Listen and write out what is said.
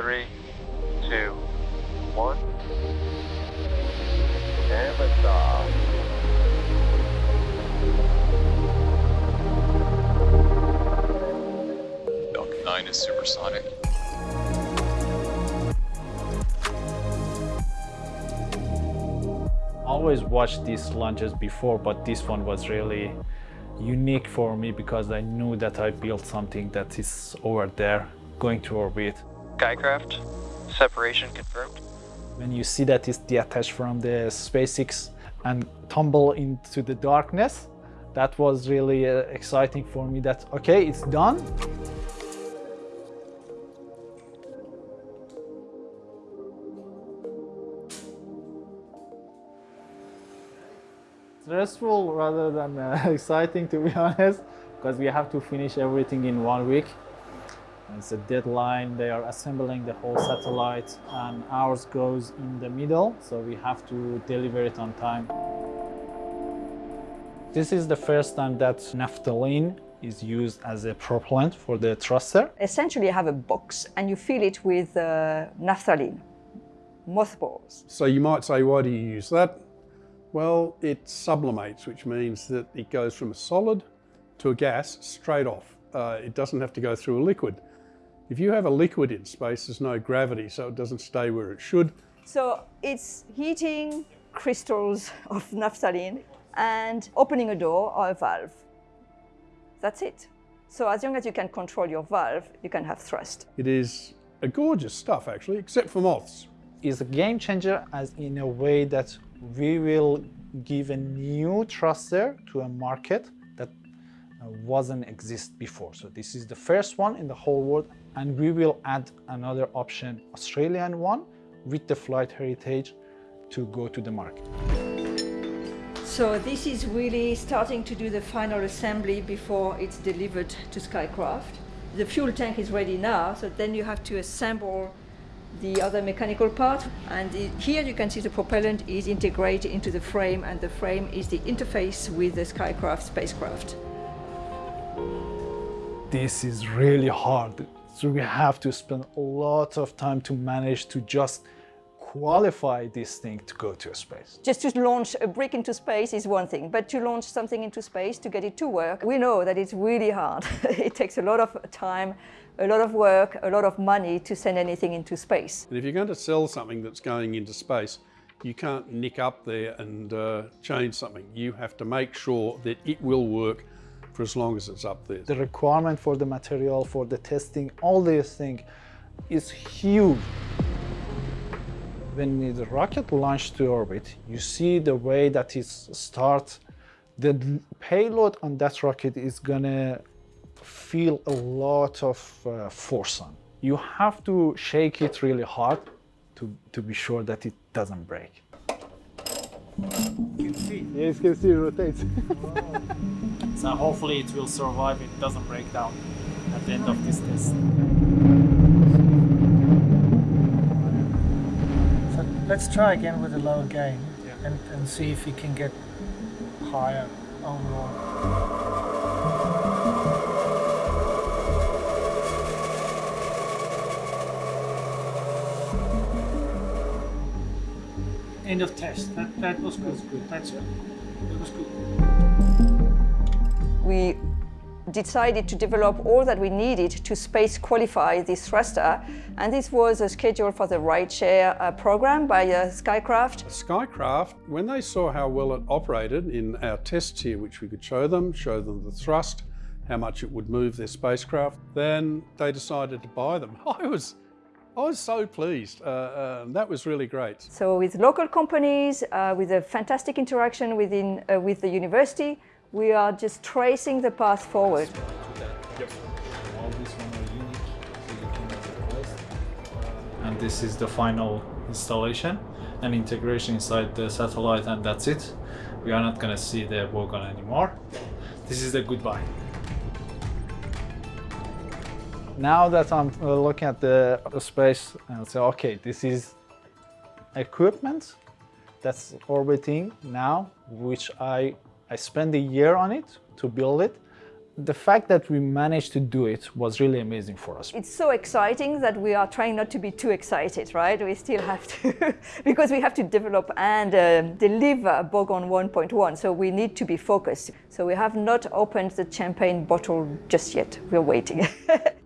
three, two, one. And liftoff. Falcon 9 is supersonic. always watched these launches before, but this one was really unique for me because I knew that I built something that is over there going to orbit. Skykraft, separation confirmed. When you see that it's detached from the SpaceX and tumble into the darkness, that was really uh, exciting for me that, okay, it's done. Stressful rather than uh, exciting to be honest, because we have to finish everything in one week. It's a deadline, they are assembling the whole satellite and ours goes in the middle, so we have to deliver it on time. This is the first time that naphthalene is used as a propellant for the thruster. Essentially, you have a box and you fill it with uh, naphthalene, mothballs. So you might say, why do you use that? Well, it sublimates, which means that it goes from a solid to a gas straight off. Uh, it doesn't have to go through a liquid. If you have a liquid in space, there's no gravity, so it doesn't stay where it should. So it's heating crystals of naphthalene and opening a door or a valve. That's it. So as long as you can control your valve, you can have thrust. It is a gorgeous stuff, actually, except for moths. It's a game changer as in a way that we will give a new thruster to a market that uh, wasn't exist before. So this is the first one in the whole world and we will add another option, Australian one with the flight heritage to go to the market. So this is really starting to do the final assembly before it's delivered to Skykraft. The fuel tank is ready now, so then you have to assemble the other mechanical part and it, here you can see the propellant is integrated into the frame and the frame is the interface with the Skykraft spacecraft. This is really hard. So we have to spend a lot of time to manage to just qualify this thing to go to space. Just to launch a brick into space is one thing, but to launch something into space, to get it to work, we know that it's really hard. it takes a lot of time, a lot of work, a lot of money to send anything into space. And if you're going to sell something that's going into space, you can't nick up there and uh, change something. You have to make sure that it will work for as long as it's up there. The requirement for the material, for the testing, all these things is huge. When the rocket launched to orbit, you see the way that it starts. The payload on that rocket is gonna feel a lot of uh, force on. You have to shake it really hard to, to be sure that it doesn't break. You can see. Yes, you can see it rotates. So hopefully it will survive, it doesn't break down at the end of this test. So let's try again with a lower gain Yeah. and, and see if we can get higher overall. End of test. That, that was good. That's good. That was good. We decided to develop all that we needed to space qualify this thruster, and this was a schedule for the rideshare uh, program by uh, Skykraft. Skykraft, when they saw how well it operated in our tests here, which we could show them, show them the thrust, how much it would move their spacecraft, then they decided to buy them. I was, I was so pleased. Uh, uh, that was really great. So with local companies, uh, with a fantastic interaction within, uh, with the university, we are just tracing the path forward. All these ones are unique, so you can request. And this is the final installation and integration inside the satellite and that's it. We are not gonna see the Bogong anymore. This is the goodbye. Now that I'm uh, looking at the space and say, okay, this is equipment that's orbiting now, which I I spent a year on it to build it, the fact that we managed to do it was really amazing for us. It's so exciting that we are trying not to be too excited, right? We still have to, because we have to develop and uh, deliver Bogong 1.1, so we need to be focused. So we have not opened the champagne bottle just yet. We're waiting.